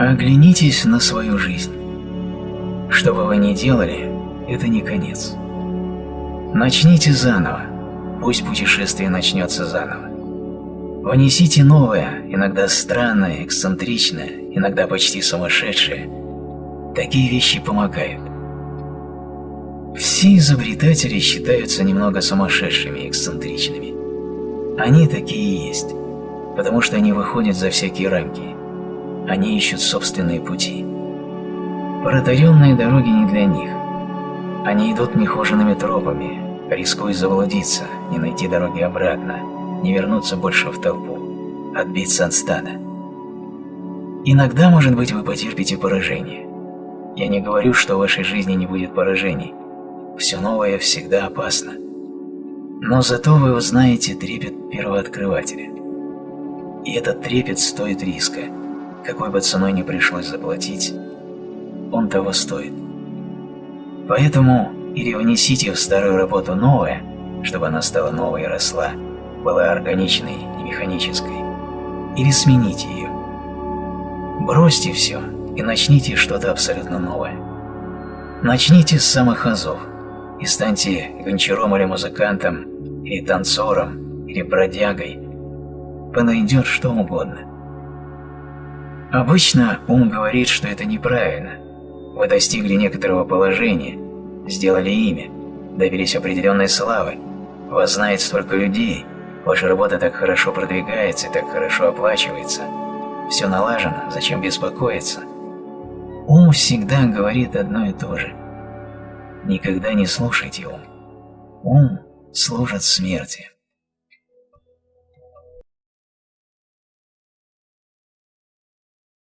Оглянитесь на свою жизнь. Что бы вы ни делали, это не конец. Начните заново, пусть путешествие начнется заново. Внесите новое, иногда странное, эксцентричное, иногда почти сумасшедшее. Такие вещи помогают. Все изобретатели считаются немного сумасшедшими, эксцентричными. Они такие и есть, потому что они выходят за всякие рамки. Они ищут собственные пути. Протаренные дороги не для них. Они идут нехоженными тропами, рискуя заблудиться, не найти дороги обратно, не вернуться больше в толпу, отбиться от стада. Иногда, может быть, вы потерпите поражение. Я не говорю, что в вашей жизни не будет поражений. Все новое всегда опасно. Но зато вы узнаете трепет первооткрывателя. И этот трепет стоит риска, какой бы ценой ни пришлось заплатить, он того стоит. Поэтому или внесите в старую работу новое, чтобы она стала новой и росла, была органичной и механической, или смените ее. Бросьте все и начните что-то абсолютно новое. Начните с самых азов и станьте гончаром или музыкантом, или танцором, или бродягой. Подойдет что угодно. Обычно ум говорит, что это неправильно. Вы достигли некоторого положения, сделали имя, добились определенной славы, вас знает столько людей, ваша работа так хорошо продвигается и так хорошо оплачивается. Все налажено, зачем беспокоиться? Ум всегда говорит одно и то же. Никогда не слушайте ум. Ум служит смерти.